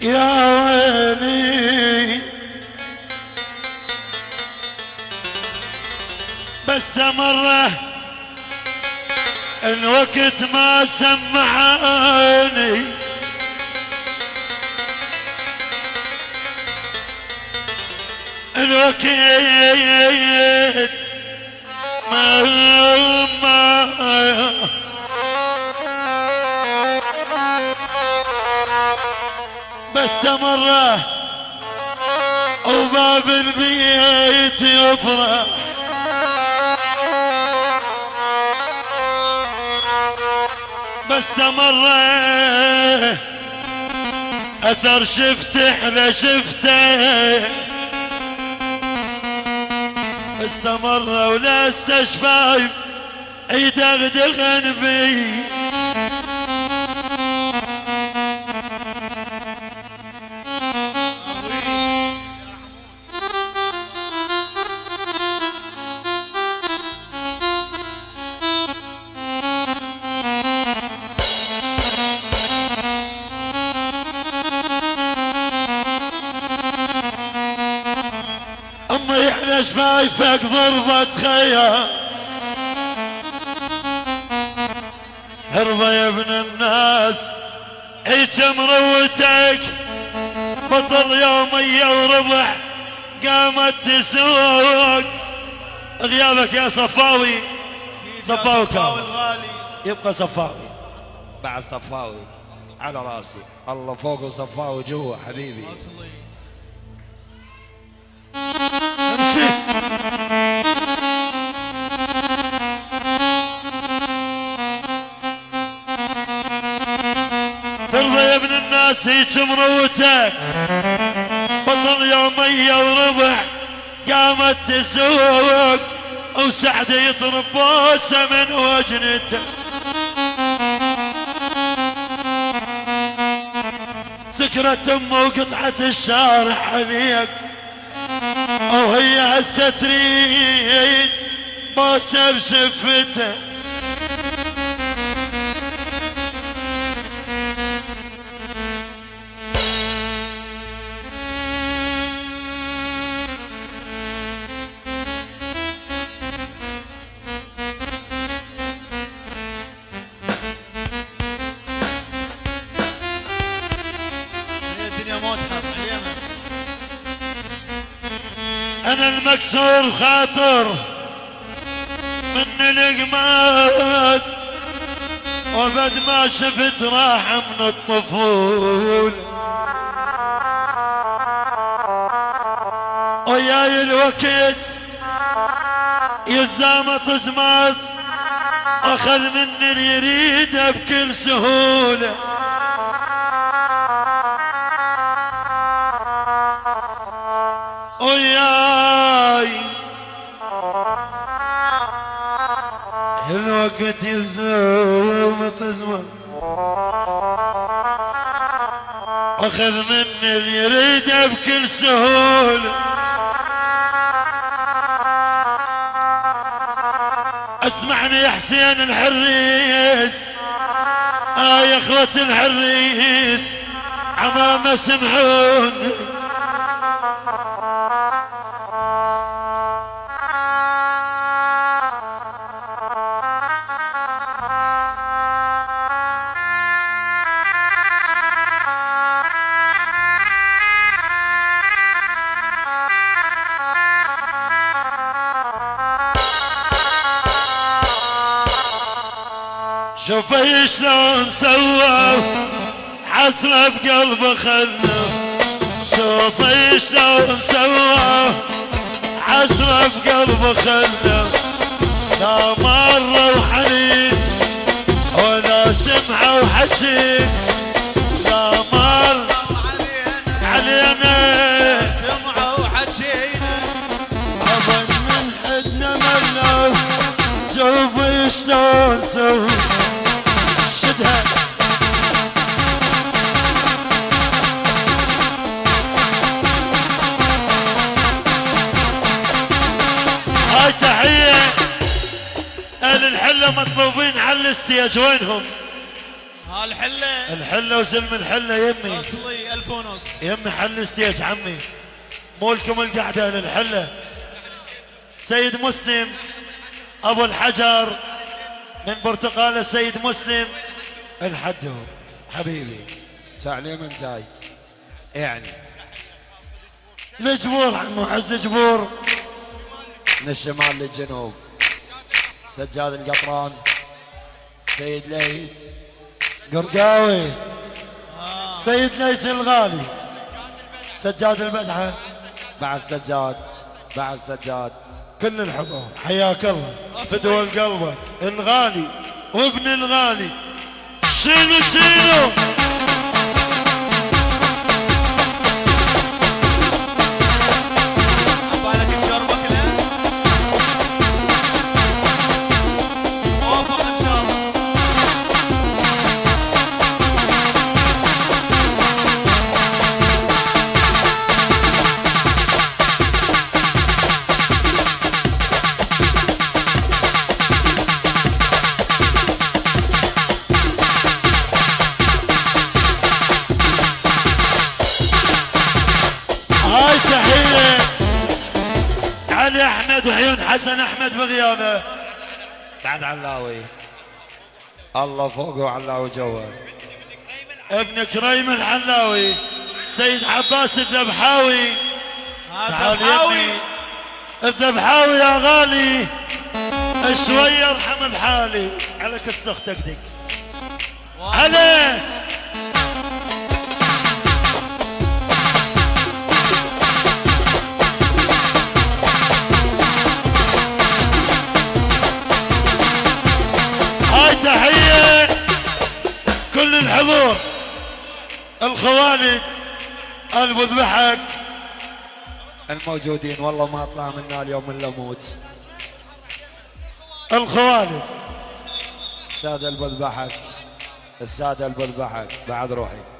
يا ويلي. بس مرة الوقت ما سمعاني الوقت ما ما بس تمره وباب البيت يفرح. بس تمره أثر شفته إحنا شفته استمر ولسه شفايف. يدغدغن بي إحنا شفايفك ضربة خيال ترضى يا ابن الناس هيك مروتك بطل يومية وربع قامت تسوق. غيابك يا صفاوي صفاوي كامل. يبقى صفاوي. بعد صفاوي على راسي. الله فوق وصفاوي جوا حبيبي. اصلي هيك مروتك بطل يومية وربع قامت تسوق. وسعد يطرب بوسه من وجنته. سكرت أمه وقطعة الشارع عليك. وهي هسه تريد بوسه بشفته. أنا المكسور خاطر من القماد وبد ما شفت راحة من الطفول وياي الوقت يزامط زماد أخذ مني اللي يريده بكل سهولة. الوقت يزوم تزمر أخذ مني اللي يريده بكل سهولة. اسمعني يا حسين الحريس آه يا اخوة الحريس عمامة سمعوني. شوفي شلون سوى. حسرة بقلبه خلف شوفي شلون سوى. حسرة بقلبه خلف لا مرة وحنين ولا سمعة وحكي لا مر علينا. سمعوا وحكينا أظن من حدنا منا شوفي شلون سوى. الحلة مطلوبين على الستيج وينهم؟ الحلة. الحلة وزلم الحلة يمي اصلي الف ونص يمي حل ستيج عمي مولكم القعدة للحلة. سيد مسلم أبو الحجر من برتقاله سيد مسلم. الحدو حبيبي. تعلي من جاي. يعني. الجبور عمو عز جبور من الشمال للجنوب. سجاد القطران. سيد ليث قرقاوي. سيد ليث الغالي. سجاد البدعه بعد سجاد بعد سجاد كل الحضور. حياك الله. فدوى قلبك الغالي وابن الغالي. شيلوا شيلوا. أحمد وعيون حسن أحمد بغيابه. بعد علاوي. الله فوق وعلاوي جوا ابن كريم الحلاوي سيد عباس الذبحاوي. هذا تعال بحاوي. يمي الذبحاوي يا غالي. شوية ارحم بحالي على كسخ دقدق عليه كل الحضور الخوالد البو ذبحك الموجودين والله ما اطلع منا اليوم إلا موت. الخوالد السادة البذبحك السادة البذبحك بعد روحي.